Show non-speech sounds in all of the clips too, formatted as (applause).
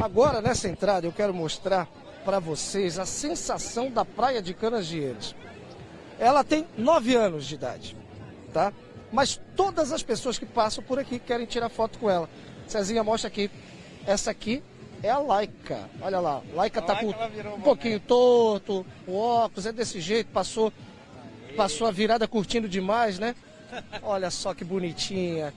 Agora, nessa entrada, eu quero mostrar para vocês a sensação da Praia de Canasvieiras. Ela tem 9 anos de idade, tá? Mas todas as pessoas que passam por aqui querem tirar foto com ela. Cezinha, mostra aqui. Essa aqui é a Laika. Olha lá, Laika tá com um pouquinho torto, o óculos é desse jeito, passou, passou a virada curtindo demais, né? Olha só que bonitinha.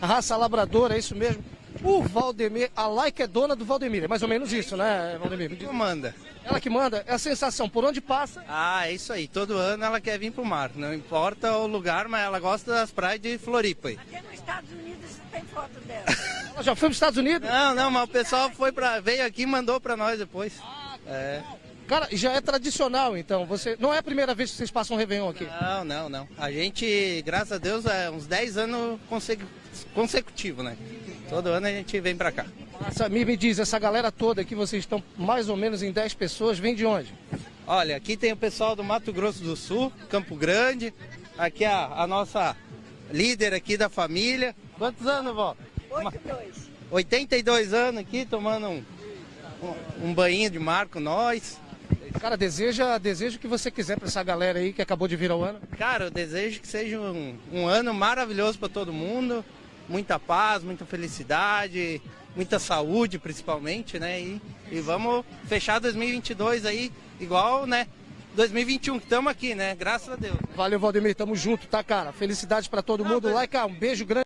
A raça labradora, é isso mesmo? O Valdemir, a Laika é dona do Valdemir, é mais ou menos isso, né, Valdemir? Ela manda. Ela que manda, é a sensação, por onde passa? Ah, é isso aí. Todo ano ela quer vir pro mar. Não importa o lugar, mas ela gosta das praias de Floripa. aí. Até nos Estados Unidos tem foto dela. (laughs) Ela já foi para os Estados Unidos? Não, não, mas o pessoal foi pra, veio aqui e mandou pra nós depois. É. Cara, já é tradicional, então. Você não é a primeira vez que vocês passam um Réveillon aqui. Não, não, não. A gente, graças a Deus, é uns 10 anos consecu- consecutivo, né? Todo ano a gente vem pra cá. Essa, me, diz, essa galera toda aqui, vocês estão mais ou menos em 10 pessoas, vem de onde? Olha, aqui tem o pessoal do Mato Grosso do Sul, Campo Grande. Aqui a, a nossa líder aqui da família. Quantos anos, vó? 8-2. 82 anos aqui, tomando um, um, um banhinho de mar com nós. Cara, deseja, deseja o que você quiser para essa galera aí que acabou de vir ao ano. Cara, eu desejo que seja um, um ano maravilhoso para todo mundo. Muita paz, muita felicidade, muita saúde principalmente, né? E, e vamos fechar 2022 aí igual, né? 2021 que estamos aqui, né? Graças a Deus. Valeu, Valdemir, tamo junto, tá, cara? Felicidades para todo mundo. Like, um beijo grande.